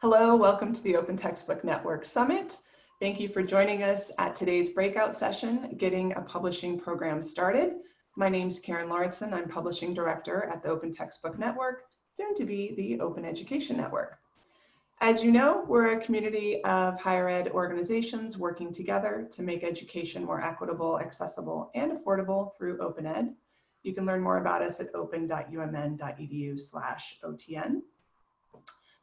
Hello, welcome to the Open Textbook Network Summit. Thank you for joining us at today's breakout session, Getting a Publishing Program Started. My name is Karen Lauritsen. I'm Publishing Director at the Open Textbook Network, soon to be the Open Education Network. As you know, we're a community of higher ed organizations working together to make education more equitable, accessible, and affordable through open ed. You can learn more about us at open.umn.edu slash OTN.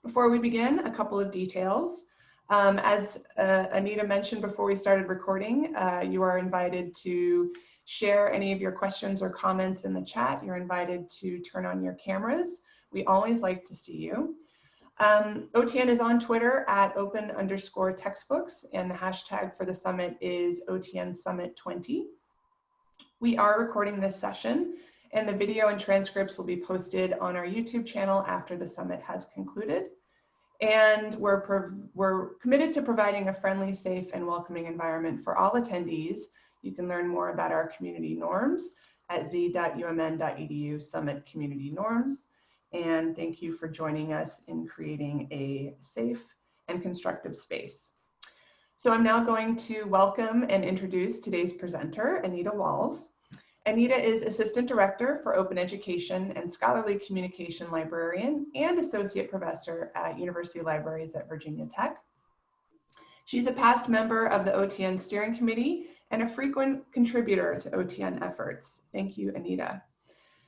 Before we begin, a couple of details. Um, as uh, Anita mentioned before we started recording, uh, you are invited to share any of your questions or comments in the chat. You're invited to turn on your cameras. We always like to see you. Um, OTN is on Twitter at open underscore textbooks, and the hashtag for the summit is OTN Summit 20. We are recording this session, and the video and transcripts will be posted on our YouTube channel after the summit has concluded. And we're, we're committed to providing a friendly, safe, and welcoming environment for all attendees. You can learn more about our community norms at z.umn.edu Summit Community Norms and thank you for joining us in creating a safe and constructive space. So I'm now going to welcome and introduce today's presenter, Anita Walz. Anita is Assistant Director for Open Education and Scholarly Communication Librarian and Associate Professor at University Libraries at Virginia Tech. She's a past member of the OTN Steering Committee and a frequent contributor to OTN efforts. Thank you, Anita.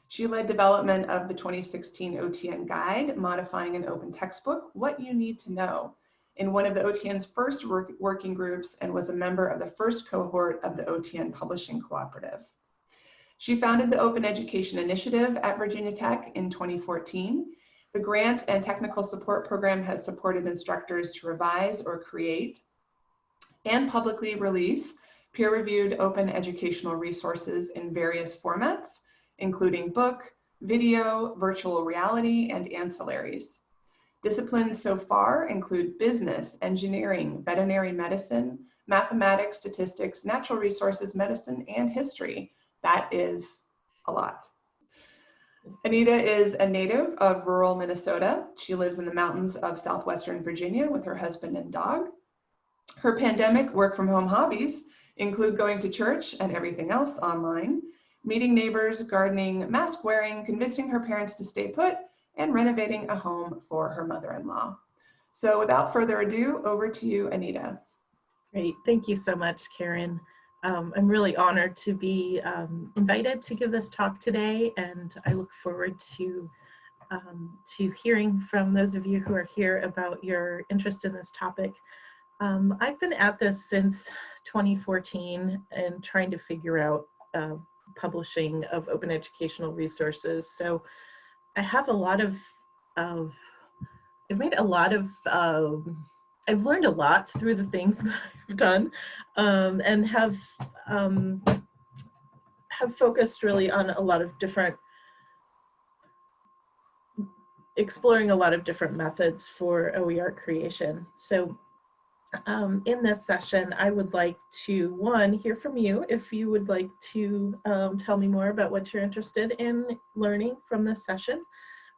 She led development of the 2016 OTN guide, modifying an open textbook, What You Need to Know, in one of the OTN's first work working groups and was a member of the first cohort of the OTN Publishing Cooperative. She founded the Open Education Initiative at Virginia Tech in 2014. The grant and technical support program has supported instructors to revise or create and publicly release peer-reviewed open educational resources in various formats, including book, video, virtual reality, and ancillaries. Disciplines so far include business, engineering, veterinary medicine, mathematics, statistics, natural resources, medicine, and history. That is a lot. Anita is a native of rural Minnesota. She lives in the mountains of southwestern Virginia with her husband and dog. Her pandemic work from home hobbies include going to church and everything else online meeting neighbors, gardening, mask wearing, convincing her parents to stay put, and renovating a home for her mother-in-law. So without further ado, over to you, Anita. Great, thank you so much, Karen. Um, I'm really honored to be um, invited to give this talk today, and I look forward to um, to hearing from those of you who are here about your interest in this topic. Um, I've been at this since 2014 and trying to figure out uh, publishing of open educational resources. So I have a lot of, of I've made a lot of, um, I've learned a lot through the things that I've done um, and have, um, have focused really on a lot of different exploring a lot of different methods for OER creation. So um, in this session, I would like to, one, hear from you if you would like to um, tell me more about what you're interested in learning from this session.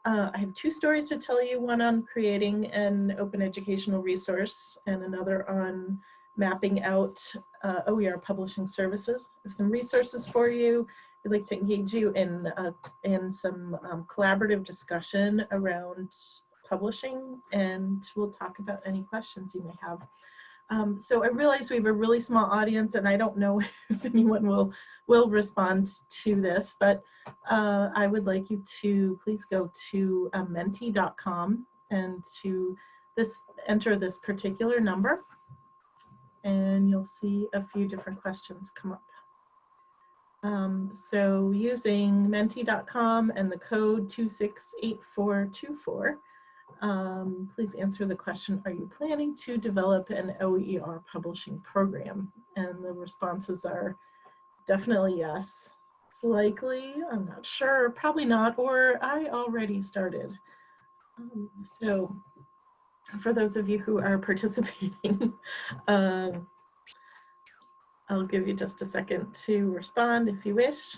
Uh, I have two stories to tell you, one on creating an open educational resource and another on mapping out uh, OER publishing services. I have some resources for you. I'd like to engage you in, uh, in some um, collaborative discussion around publishing and we'll talk about any questions you may have. Um, so I realize we have a really small audience and I don't know if anyone will, will respond to this, but uh, I would like you to please go to uh, menti.com and to this enter this particular number and you'll see a few different questions come up. Um, so using menti.com and the code 268424, um, please answer the question, are you planning to develop an OER publishing program? And the responses are definitely yes. It's likely, I'm not sure, probably not, or I already started. Um, so for those of you who are participating, um, I'll give you just a second to respond if you wish.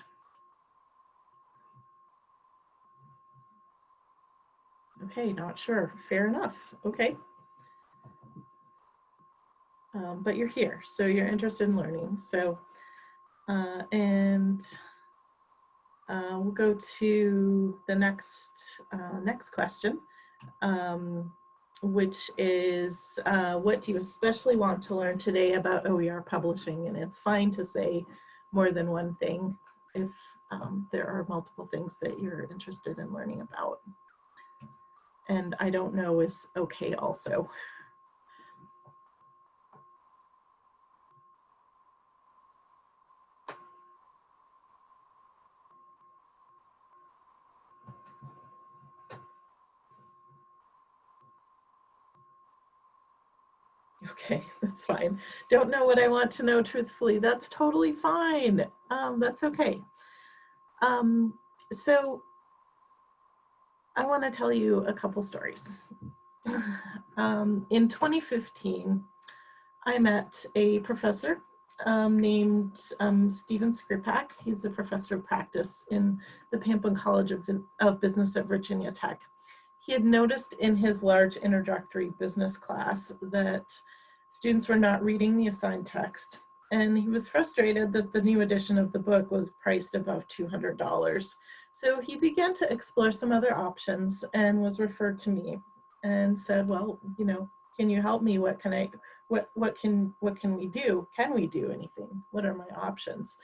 Okay, not sure. Fair enough. Okay. um, but you're here, so you're interested in learning. So, uh, and uh, we'll go to the next uh, next question, um, which is, uh, what do you especially want to learn today about OER publishing? And it's fine to say more than one thing if um, there are multiple things that you're interested in learning about. And I don't know is okay also. Okay, that's fine. Don't know what I want to know truthfully. That's totally fine. Um, that's okay. Um, so I want to tell you a couple stories. um, in 2015, I met a professor um, named um, Stephen Skripak. He's a professor of practice in the Pamplin College of, of Business at Virginia Tech. He had noticed in his large introductory business class that students were not reading the assigned text and he was frustrated that the new edition of the book was priced above $200. So he began to explore some other options and was referred to me and said, well, you know, can you help me? What can I, what, what can, what can we do? Can we do anything? What are my options?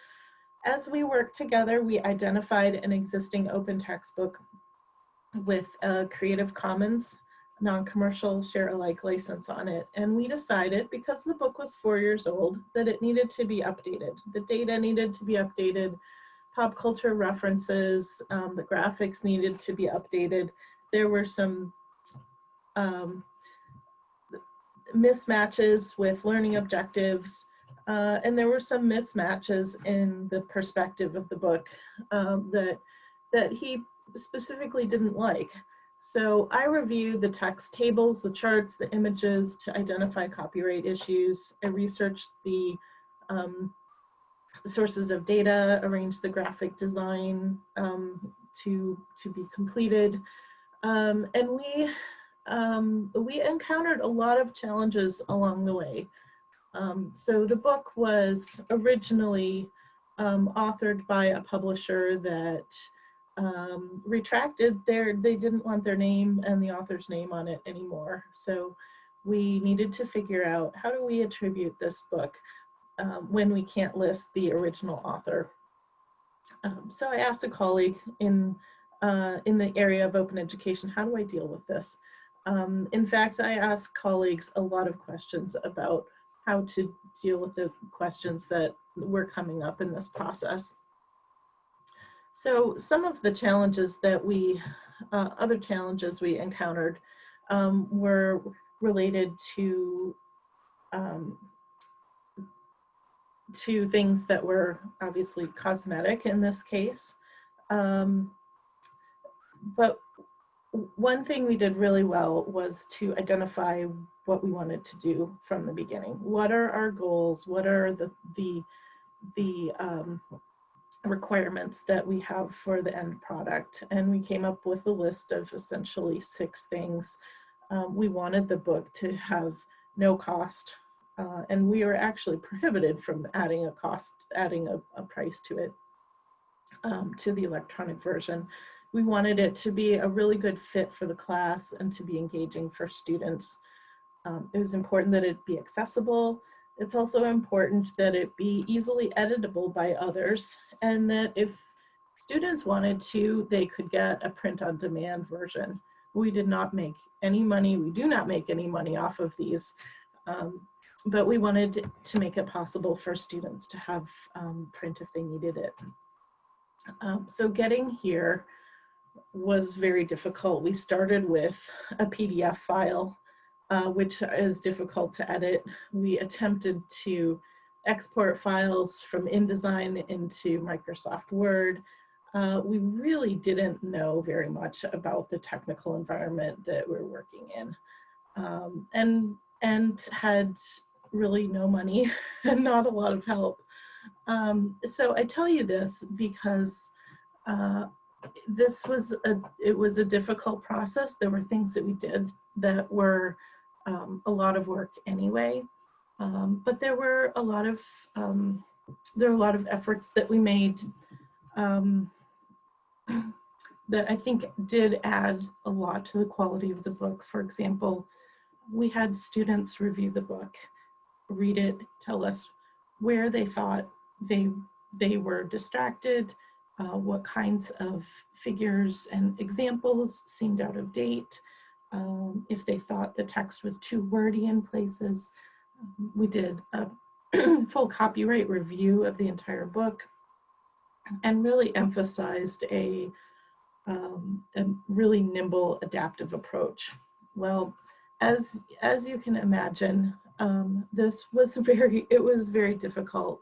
As we worked together, we identified an existing open textbook with a Creative Commons non-commercial share alike license on it. And we decided, because the book was four years old, that it needed to be updated. The data needed to be updated, pop culture references, um, the graphics needed to be updated. There were some um, mismatches with learning objectives, uh, and there were some mismatches in the perspective of the book um, that, that he specifically didn't like. So I reviewed the text tables, the charts, the images to identify copyright issues. I researched the um, sources of data, arranged the graphic design um, to, to be completed. Um, and we, um, we encountered a lot of challenges along the way. Um, so the book was originally um, authored by a publisher that um, retracted their, they didn't want their name and the author's name on it anymore. So we needed to figure out how do we attribute this book um, when we can't list the original author. Um, so I asked a colleague in, uh, in the area of open education, how do I deal with this? Um, in fact, I asked colleagues a lot of questions about how to deal with the questions that were coming up in this process. So some of the challenges that we, uh, other challenges we encountered um, were related to um, to things that were obviously cosmetic in this case. Um, but one thing we did really well was to identify what we wanted to do from the beginning. What are our goals? What are the, the, the um, requirements that we have for the end product. And we came up with a list of essentially six things. Um, we wanted the book to have no cost uh, and we were actually prohibited from adding a cost, adding a, a price to it, um, to the electronic version. We wanted it to be a really good fit for the class and to be engaging for students. Um, it was important that it be accessible, it's also important that it be easily editable by others and that if students wanted to, they could get a print on demand version. We did not make any money. We do not make any money off of these, um, but we wanted to make it possible for students to have um, print if they needed it. Um, so getting here was very difficult. We started with a PDF file uh, which is difficult to edit. We attempted to export files from InDesign into Microsoft Word. Uh, we really didn't know very much about the technical environment that we're working in um, and, and had really no money and not a lot of help. Um, so I tell you this because uh, this was a, it was a difficult process. There were things that we did that were um, a lot of work anyway. Um, but there were a lot of um, there were a lot of efforts that we made um, that I think did add a lot to the quality of the book. For example, we had students review the book, read it, tell us where they thought they they were distracted, uh, what kinds of figures and examples seemed out of date, um, if they thought the text was too wordy in places. We did a full copyright review of the entire book and really emphasized a, um, a really nimble adaptive approach. Well, as, as you can imagine, um, this was very, it was very difficult.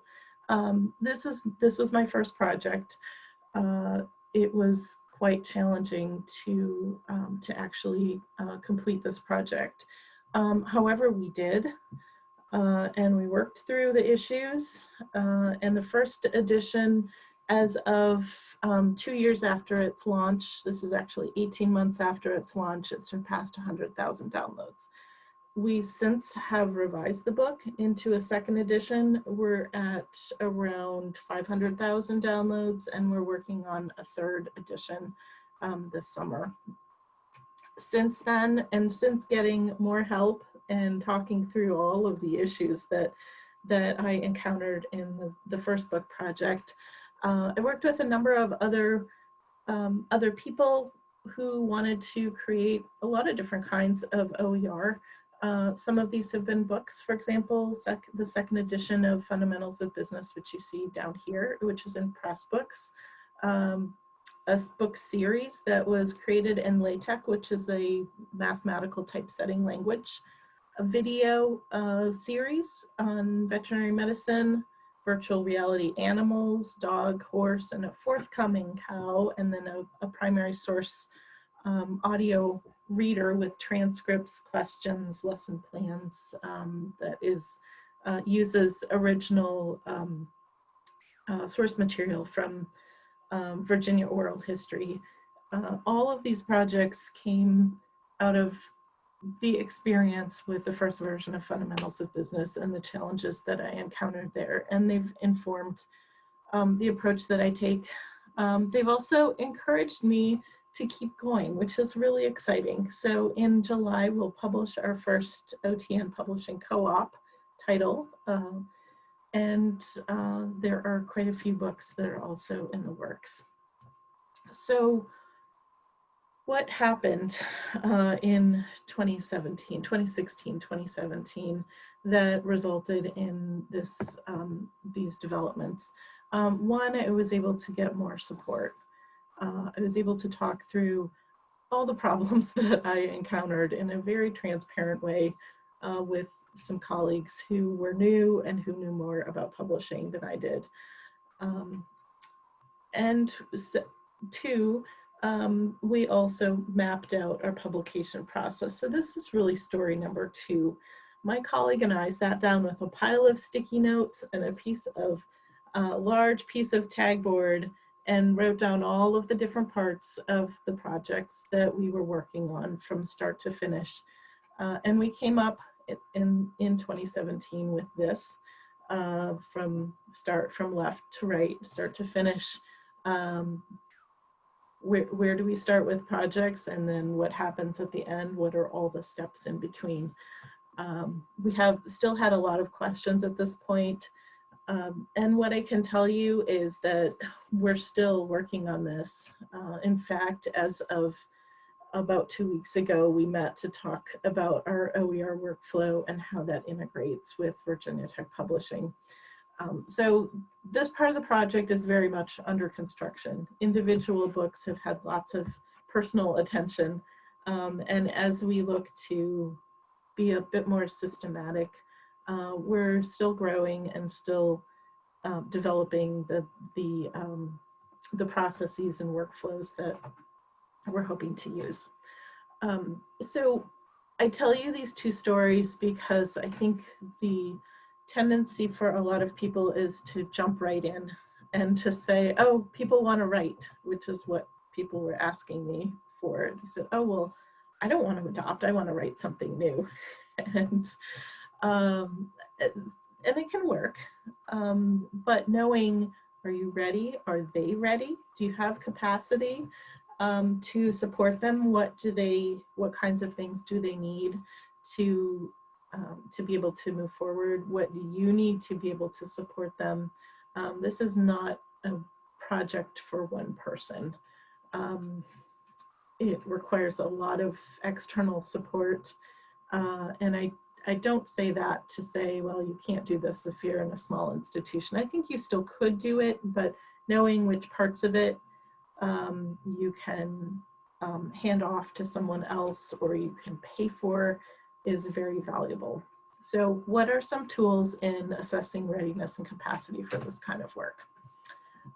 Um, this is, this was my first project. Uh, it was quite challenging to, um, to actually uh, complete this project. Um, however, we did, uh, and we worked through the issues. Uh, and the first edition, as of um, two years after its launch, this is actually 18 months after its launch, it surpassed 100,000 downloads. We since have revised the book into a second edition. We're at around 500,000 downloads and we're working on a third edition um, this summer. Since then, and since getting more help and talking through all of the issues that, that I encountered in the, the first book project, uh, I worked with a number of other, um, other people who wanted to create a lot of different kinds of OER. Uh, some of these have been books, for example, sec the second edition of Fundamentals of Business, which you see down here, which is in Pressbooks. Um, a book series that was created in LaTeX, which is a mathematical typesetting language. A video uh, series on veterinary medicine, virtual reality animals, dog, horse, and a forthcoming cow, and then a, a primary source um, audio reader with transcripts, questions, lesson plans um, that is uh, uses original um, uh, source material from um, Virginia oral history. Uh, all of these projects came out of the experience with the first version of Fundamentals of Business and the challenges that I encountered there. And they've informed um, the approach that I take. Um, they've also encouraged me to keep going, which is really exciting. So in July, we'll publish our first OTN publishing co-op title. Uh, and uh, there are quite a few books that are also in the works. So what happened uh, in 2017, 2016, 2017 that resulted in this, um, these developments? Um, one, I was able to get more support. Uh, I was able to talk through all the problems that I encountered in a very transparent way uh, with some colleagues who were new and who knew more about publishing than I did. Um, and two, um, we also mapped out our publication process. So this is really story number two. My colleague and I sat down with a pile of sticky notes and a piece of uh, large piece of tagboard and wrote down all of the different parts of the projects that we were working on from start to finish. Uh, and we came up in, in 2017 with this uh, from start from left to right, start to finish. Um, where, where do we start with projects and then what happens at the end? What are all the steps in between? Um, we have still had a lot of questions at this point. Um, and what I can tell you is that we're still working on this. Uh, in fact, as of about two weeks ago, we met to talk about our OER workflow and how that integrates with Virginia Tech Publishing. Um, so this part of the project is very much under construction. Individual books have had lots of personal attention. Um, and as we look to be a bit more systematic, uh, we're still growing and still uh, developing the, the, um, the processes and workflows that we're hoping to use. Um, so I tell you these two stories because I think the tendency for a lot of people is to jump right in and to say, oh, people want to write, which is what people were asking me for. They said, oh, well, I don't want to adopt, I want to write something new. and um, and it can work, um, but knowing, are you ready? Are they ready? Do you have capacity um, to support them? What do they, what kinds of things do they need to, um, to be able to move forward? What do you need to be able to support them? Um, this is not a project for one person. Um, it requires a lot of external support. Uh, and I, I don't say that to say, well, you can't do this if you're in a small institution. I think you still could do it, but knowing which parts of it um, you can um, hand off to someone else or you can pay for is very valuable. So what are some tools in assessing readiness and capacity for this kind of work?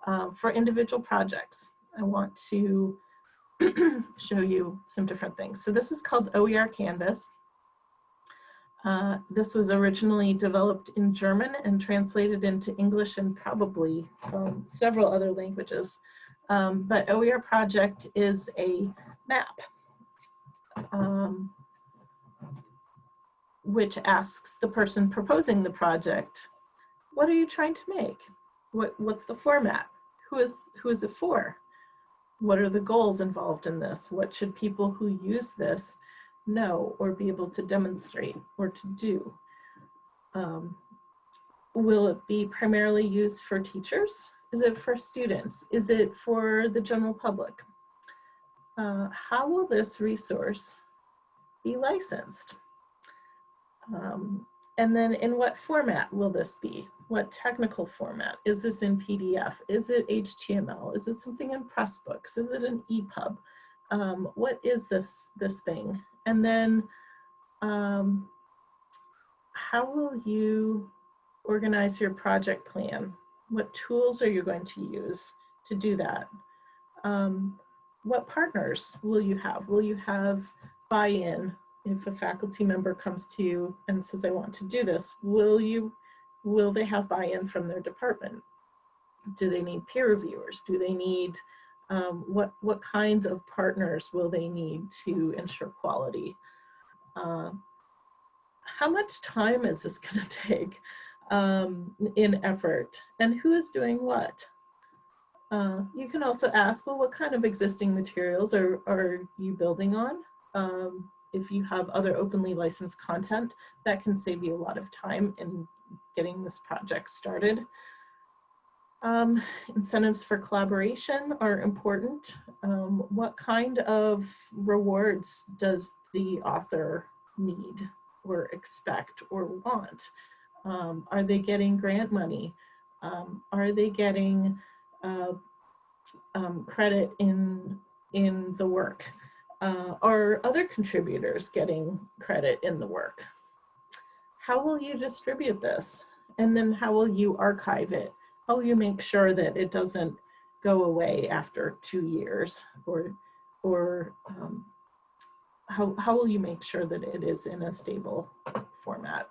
Uh, for individual projects, I want to show you some different things. So this is called OER Canvas. Uh, this was originally developed in German and translated into English and probably um, several other languages. Um, but OER project is a map um, which asks the person proposing the project, what are you trying to make? What, what's the format? Who is, who is it for? What are the goals involved in this? What should people who use this know or be able to demonstrate or to do? Um, will it be primarily used for teachers? Is it for students? Is it for the general public? Uh, how will this resource be licensed? Um, and then in what format will this be? What technical format? Is this in PDF? Is it HTML? Is it something in Pressbooks? Is it an EPUB? Um, what is this, this thing? And then um, how will you organize your project plan? What tools are you going to use to do that? Um, what partners will you have? Will you have buy-in if a faculty member comes to you and says, I want to do this, will you, will they have buy-in from their department? Do they need peer reviewers? Do they need, um, what, what kinds of partners will they need to ensure quality? Uh, how much time is this gonna take um, in effort? And who is doing what? Uh, you can also ask, well, what kind of existing materials are, are you building on? Um, if you have other openly licensed content, that can save you a lot of time in getting this project started. Um, incentives for collaboration are important. Um, what kind of rewards does the author need or expect or want? Um, are they getting grant money? Um, are they getting uh, um, credit in, in the work? uh, are other contributors getting credit in the work? How will you distribute this? And then how will you archive it? How will you make sure that it doesn't go away after two years? Or, or um, how, how will you make sure that it is in a stable format?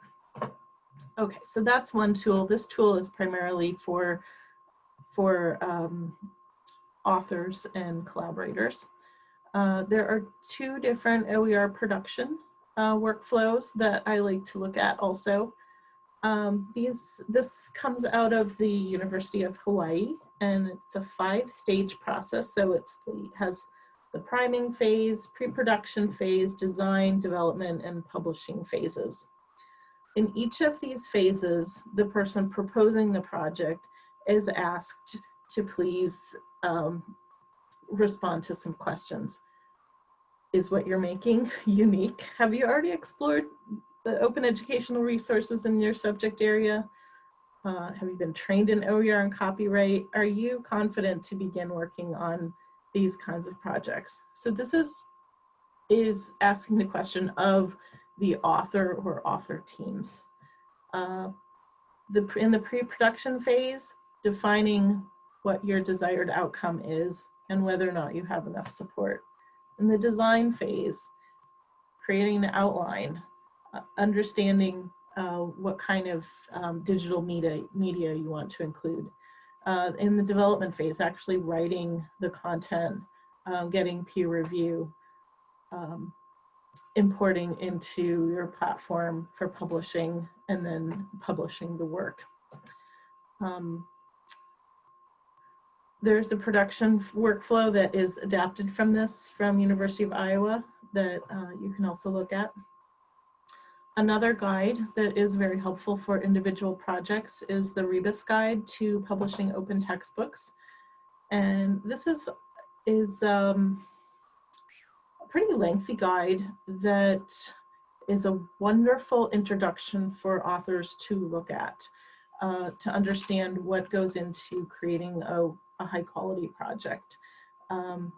Okay, so that's one tool. This tool is primarily for, for um, authors and collaborators. Uh, there are two different OER production uh, workflows that I like to look at also. Um, these, this comes out of the University of Hawaii and it's a five stage process. So it's the, has the priming phase, pre-production phase, design, development, and publishing phases. In each of these phases, the person proposing the project is asked to please um, respond to some questions. Is what you're making unique? Have you already explored the open educational resources in your subject area? Uh, have you been trained in OER and copyright? Are you confident to begin working on these kinds of projects? So this is, is asking the question of the author or author teams. Uh, the, in the pre-production phase, defining what your desired outcome is and whether or not you have enough support. In the design phase, creating an outline, understanding uh, what kind of um, digital media, media you want to include. Uh, in the development phase, actually writing the content, um, getting peer review. Um, importing into your platform for publishing and then publishing the work. Um, there's a production workflow that is adapted from this from University of Iowa that uh, you can also look at. Another guide that is very helpful for individual projects is the Rebus Guide to Publishing Open Textbooks. And this is, is um, a pretty lengthy guide that is a wonderful introduction for authors to look at, uh, to understand what goes into creating a, a high quality project. Um,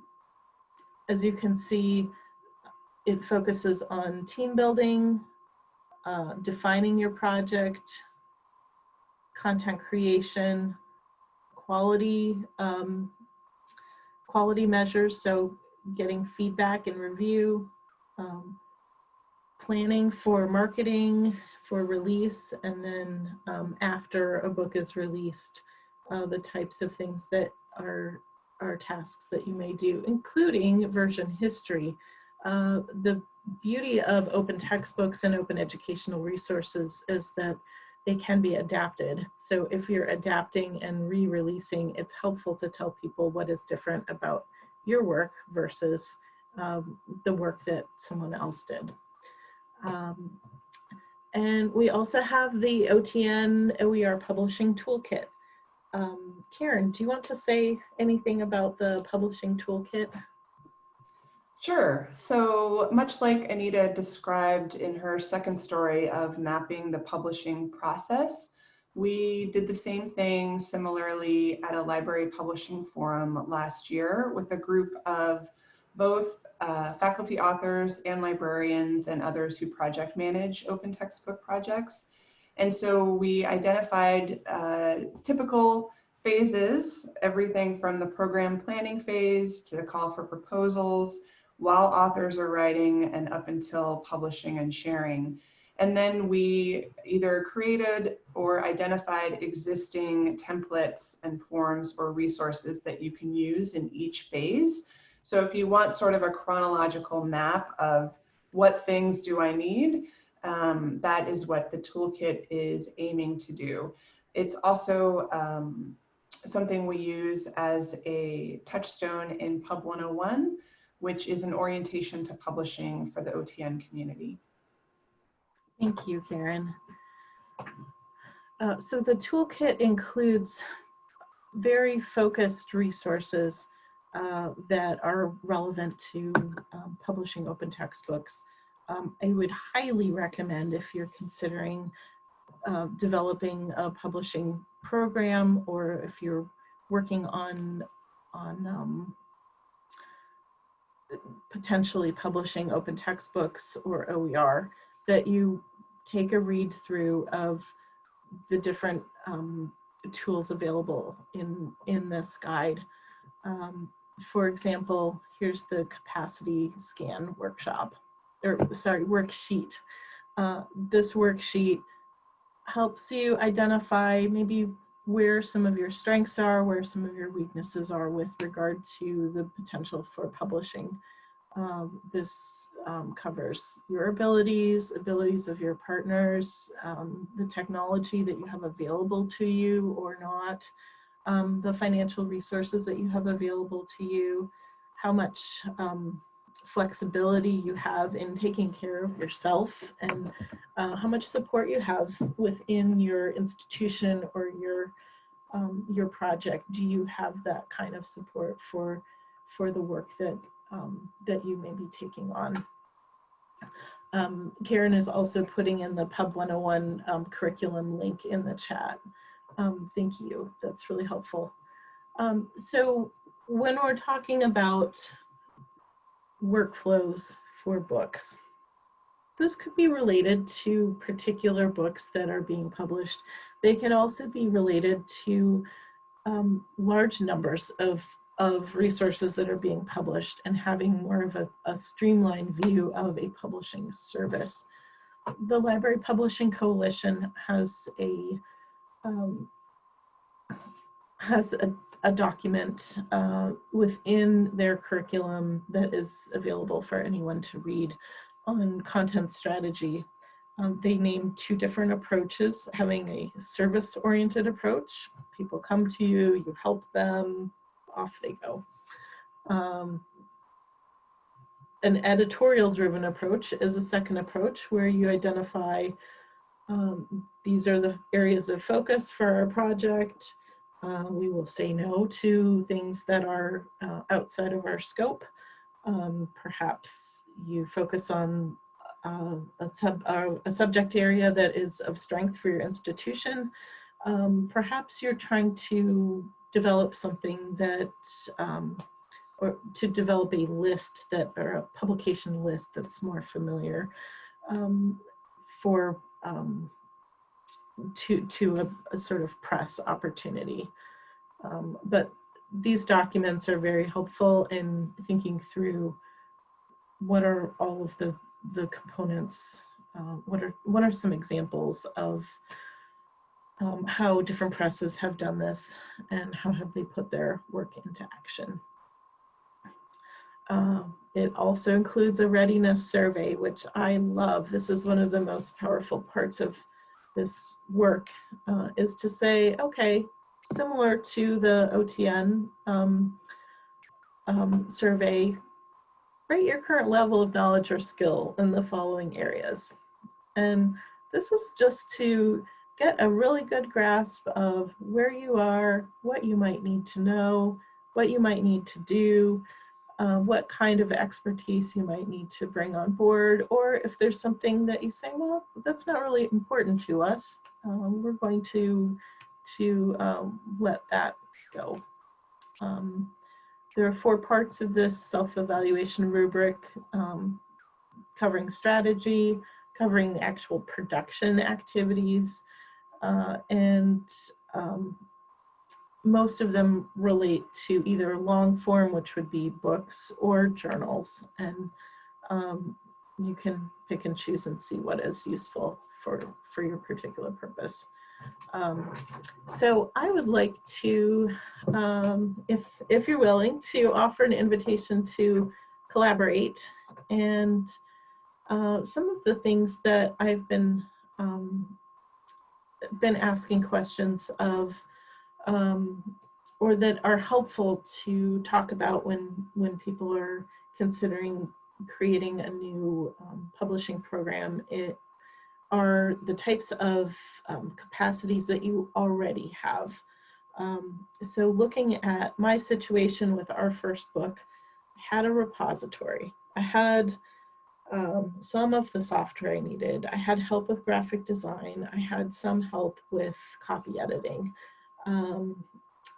as you can see, it focuses on team building, uh, defining your project, content creation, quality, um, quality measures, so getting feedback and review, um, planning for marketing, for release, and then um, after a book is released, uh, the types of things that are, are tasks that you may do, including version history. Uh, the beauty of open textbooks and open educational resources is that they can be adapted. So if you're adapting and re-releasing, it's helpful to tell people what is different about your work versus um, the work that someone else did. Um, and we also have the OTN OER Publishing Toolkit. Um, Karen, do you want to say anything about the publishing toolkit? Sure. So much like Anita described in her second story of mapping the publishing process, we did the same thing similarly at a library publishing forum last year with a group of both uh, faculty authors and librarians and others who project manage open textbook projects. And so we identified uh, typical phases, everything from the program planning phase to the call for proposals, while authors are writing and up until publishing and sharing. And then we either created or identified existing templates and forms or resources that you can use in each phase. So if you want sort of a chronological map of what things do I need, um, that is what the toolkit is aiming to do. It's also um, something we use as a touchstone in Pub 101 which is an orientation to publishing for the OTN community. Thank you, Karen. Uh, so the toolkit includes very focused resources uh, that are relevant to um, publishing open textbooks. Um, I would highly recommend if you're considering uh, developing a publishing program or if you're working on, on um, potentially publishing open textbooks or OER, that you take a read through of the different um, tools available in, in this guide. Um, for example, here's the capacity scan workshop, or sorry, worksheet. Uh, this worksheet helps you identify maybe where some of your strengths are, where some of your weaknesses are with regard to the potential for publishing. Um, this um, covers your abilities, abilities of your partners, um, the technology that you have available to you or not, um, the financial resources that you have available to you, how much um, flexibility you have in taking care of yourself and uh, how much support you have within your institution or your um, your project. Do you have that kind of support for for the work that um, that you may be taking on? Um, Karen is also putting in the Pub 101 um, curriculum link in the chat. Um, thank you. That's really helpful. Um, so when we're talking about workflows for books. Those could be related to particular books that are being published. They could also be related to um, large numbers of, of resources that are being published and having more of a, a streamlined view of a publishing service. The Library Publishing Coalition has a um, has a a document uh, within their curriculum that is available for anyone to read on content strategy. Um, they name two different approaches, having a service-oriented approach. People come to you, you help them, off they go. Um, an editorial-driven approach is a second approach where you identify um, these are the areas of focus for our project. Uh, we will say no to things that are uh, outside of our scope. Um, perhaps you focus on uh, a, sub, uh, a, subject area that is of strength for your institution. Um, perhaps you're trying to develop something that, um, or to develop a list that, or a publication list that's more familiar um, for um, to, to a, a, sort of press opportunity. Um, but these documents are very helpful in thinking through what are all of the, the components, uh, what, are, what are some examples of um, how different presses have done this and how have they put their work into action. Uh, it also includes a readiness survey, which I love. This is one of the most powerful parts of this work, uh, is to say, okay, similar to the OTN um, um, survey, rate your current level of knowledge or skill in the following areas. And this is just to get a really good grasp of where you are, what you might need to know, what you might need to do, uh, what kind of expertise you might need to bring on board, or if there's something that you say, well, that's not really important to us, um, we're going to to um, let that go. Um, there are four parts of this self-evaluation rubric um, covering strategy, covering the actual production activities, uh, and um, most of them relate to either long form, which would be books, or journals. And um, you can pick and choose and see what is useful for, for your particular purpose. Um, so I would like to, um, if, if you're willing, to offer an invitation to collaborate. And uh, some of the things that I've been, um, been asking questions of, um, or that are helpful to talk about when, when people are considering creating a new um, publishing program, it, are the types of um, capacities that you already have. Um, so looking at my situation with our first book, I had a repository. I had um, some of the software I needed. I had help with graphic design. I had some help with copy editing. Um,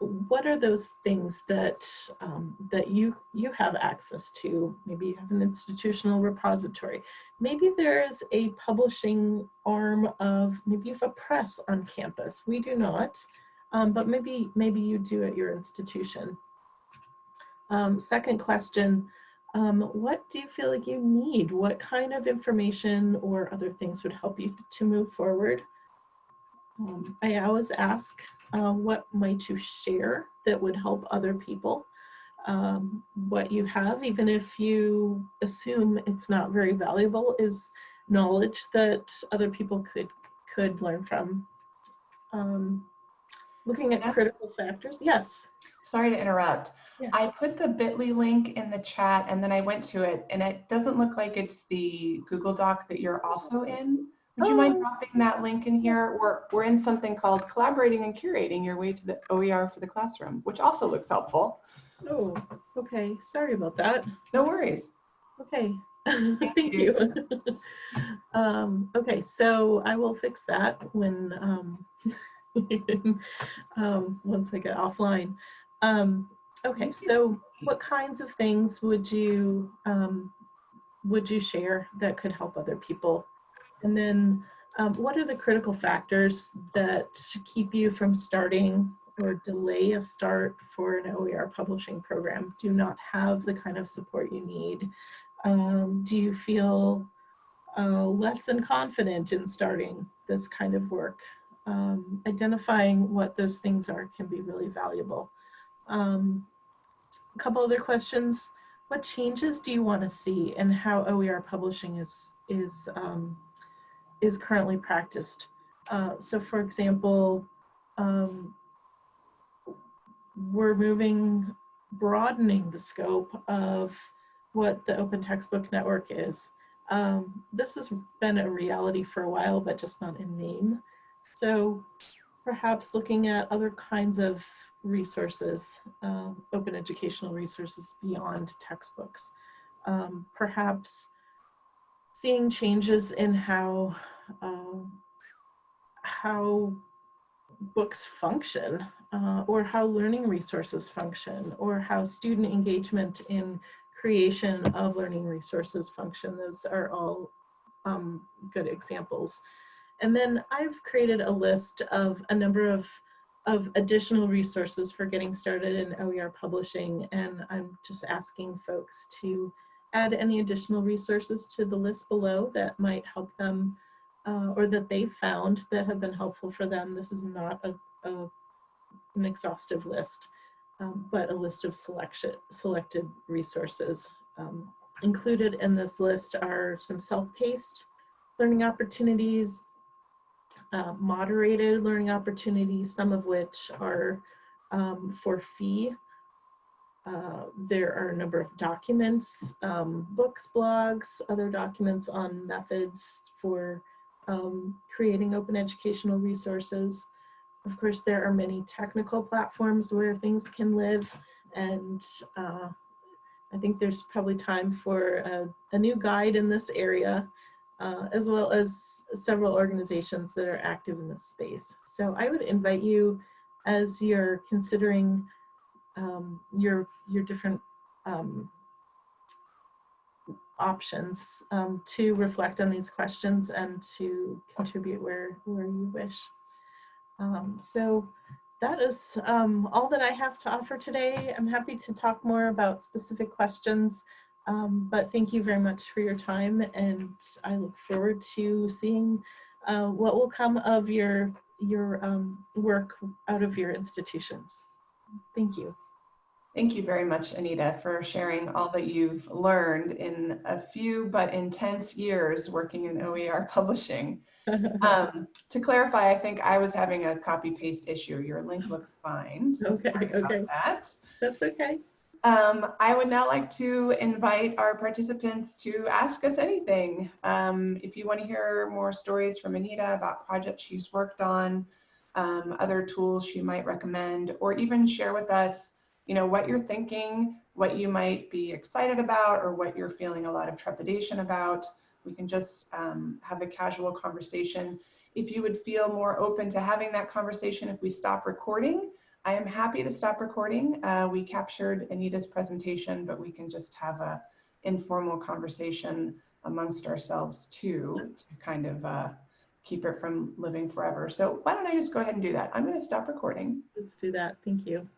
what are those things that um, that you you have access to? Maybe you have an institutional repository. Maybe there's a publishing arm of maybe you have a press on campus. We do not, um, but maybe maybe you do at your institution. Um, second question, um, what do you feel like you need? What kind of information or other things would help you to move forward? Um, I always ask uh, what might you share that would help other people? Um, what you have, even if you assume it's not very valuable, is knowledge that other people could could learn from. Um, looking at critical factors, yes. Sorry to interrupt. Yeah. I put the bit.ly link in the chat and then I went to it and it doesn't look like it's the Google Doc that you're also in. Would you mind oh. dropping that link in here? We're, we're in something called Collaborating and Curating Your Way to the OER for the Classroom, which also looks helpful. Oh, okay. Sorry about that. No worries. Okay. Thank, Thank you. you. um, okay, so I will fix that when um, um, once I get offline. Um, okay, so what kinds of things would you um, would you share that could help other people and then um, what are the critical factors that keep you from starting or delay a start for an OER publishing program? Do not have the kind of support you need? Um, do you feel uh, less than confident in starting this kind of work? Um, identifying what those things are can be really valuable. Um, a couple other questions. what changes do you want to see and how OER publishing is is um, is currently practiced? Uh, so, for example, um, we're moving, broadening the scope of what the Open Textbook Network is. Um, this has been a reality for a while, but just not in name. So perhaps looking at other kinds of resources, um, open educational resources beyond textbooks. Um, perhaps seeing changes in how, um, how books function uh, or how learning resources function or how student engagement in creation of learning resources function. Those are all um, good examples. And then I've created a list of a number of, of additional resources for getting started in OER publishing. And I'm just asking folks to add any additional resources to the list below that might help them uh, or that they found that have been helpful for them. This is not a, a an exhaustive list, um, but a list of selection, selected resources. Um, included in this list are some self-paced learning opportunities, uh, moderated learning opportunities, some of which are um, for fee. Uh, there are a number of documents, um, books, blogs, other documents on methods for um, creating open educational resources. Of course, there are many technical platforms where things can live and uh, I think there's probably time for a, a new guide in this area uh, as well as several organizations that are active in this space. So I would invite you as you're considering um, your, your different um, options um, to reflect on these questions and to contribute where, where you wish. Um, so that is um, all that I have to offer today. I'm happy to talk more about specific questions, um, but thank you very much for your time and I look forward to seeing uh, what will come of your, your work out of your institutions. Thank you. Thank you very much, Anita, for sharing all that you've learned in a few but intense years working in OER publishing. um, to clarify, I think I was having a copy paste issue. Your link looks fine. So okay, okay. That. That's okay. Um, I would now like to invite our participants to ask us anything. Um, if you want to hear more stories from Anita about projects she's worked on, um, other tools she might recommend, or even share with us, you know, what you're thinking, what you might be excited about, or what you're feeling a lot of trepidation about. We can just um, have a casual conversation. If you would feel more open to having that conversation if we stop recording, I am happy to stop recording. Uh, we captured Anita's presentation, but we can just have a informal conversation amongst ourselves too, to kind of uh, keep it from living forever. So why don't I just go ahead and do that? I'm going to stop recording. Let's do that. Thank you.